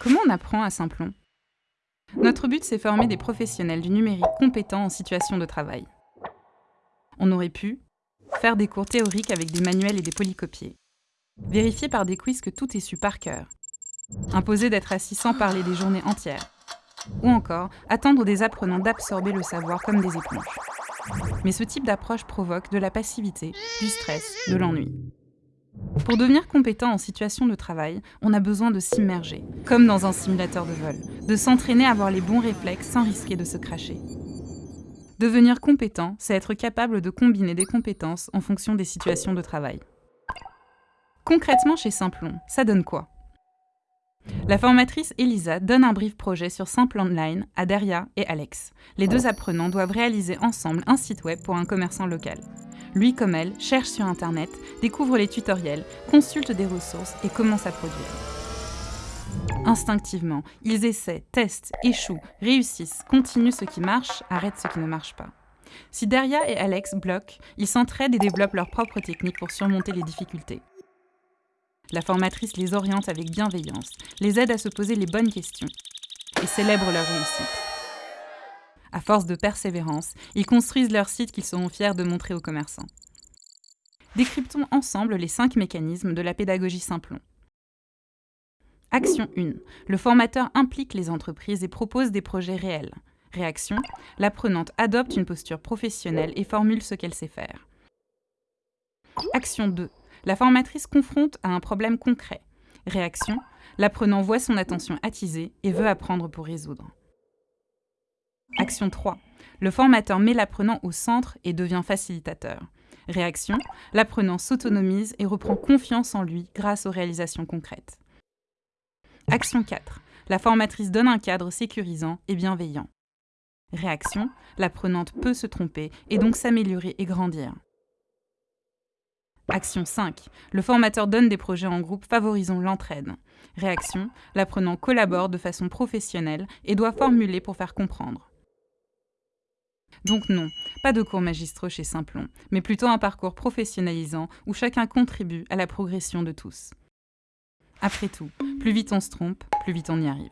Comment on apprend à Simplon Notre but, c'est former des professionnels du numérique compétents en situation de travail. On aurait pu faire des cours théoriques avec des manuels et des polycopiés, vérifier par des quiz que tout est su par cœur, imposer d'être assis sans parler des journées entières, ou encore attendre des apprenants d'absorber le savoir comme des éponges. Mais ce type d'approche provoque de la passivité, du stress, de l'ennui. Pour devenir compétent en situation de travail, on a besoin de s'immerger, comme dans un simulateur de vol, de s'entraîner à avoir les bons réflexes sans risquer de se cracher. Devenir compétent, c'est être capable de combiner des compétences en fonction des situations de travail. Concrètement chez Simplon, ça donne quoi? La formatrice Elisa donne un brief projet sur Simple Online à Daria et Alex. Les deux apprenants doivent réaliser ensemble un site web pour un commerçant local. Lui comme elle cherche sur Internet, découvre les tutoriels, consulte des ressources et commence à produire. Instinctivement, ils essaient, testent, échouent, réussissent, continuent ce qui marche, arrêtent ce qui ne marche pas. Si Daria et Alex bloquent, ils s'entraident et développent leurs propres techniques pour surmonter les difficultés. La formatrice les oriente avec bienveillance, les aide à se poser les bonnes questions et célèbre leur réussite. À force de persévérance, ils construisent leur site qu'ils seront fiers de montrer aux commerçants. Décryptons ensemble les cinq mécanismes de la pédagogie Simplon. Action 1. Le formateur implique les entreprises et propose des projets réels. Réaction. L'apprenante adopte une posture professionnelle et formule ce qu'elle sait faire. Action 2. La formatrice confronte à un problème concret. Réaction, l'apprenant voit son attention attisée et veut apprendre pour résoudre. Action 3. Le formateur met l'apprenant au centre et devient facilitateur. Réaction, l'apprenant s'autonomise et reprend confiance en lui grâce aux réalisations concrètes. Action 4. La formatrice donne un cadre sécurisant et bienveillant. Réaction, l'apprenante peut se tromper et donc s'améliorer et grandir. Action 5. Le formateur donne des projets en groupe favorisant l'entraide. Réaction. L'apprenant collabore de façon professionnelle et doit formuler pour faire comprendre. Donc non, pas de cours magistraux chez Simplon, mais plutôt un parcours professionnalisant où chacun contribue à la progression de tous. Après tout, plus vite on se trompe, plus vite on y arrive.